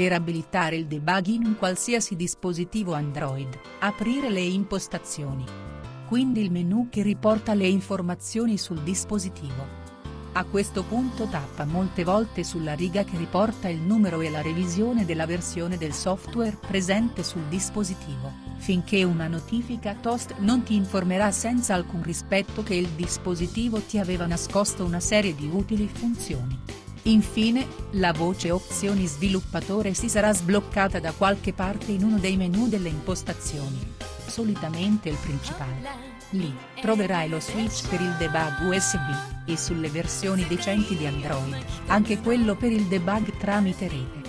Per abilitare il debug in un qualsiasi dispositivo Android, aprire le impostazioni. Quindi il menu che riporta le informazioni sul dispositivo. A questo punto tappa molte volte sulla riga che riporta il numero e la revisione della versione del software presente sul dispositivo, finché una notifica toast non ti informerà senza alcun rispetto che il dispositivo ti aveva nascosto una serie di utili funzioni. Infine, la voce opzioni sviluppatore si sarà sbloccata da qualche parte in uno dei menu delle impostazioni. Solitamente il principale. Lì, troverai lo switch per il debug USB, e sulle versioni decenti di Android, anche quello per il debug tramite rete.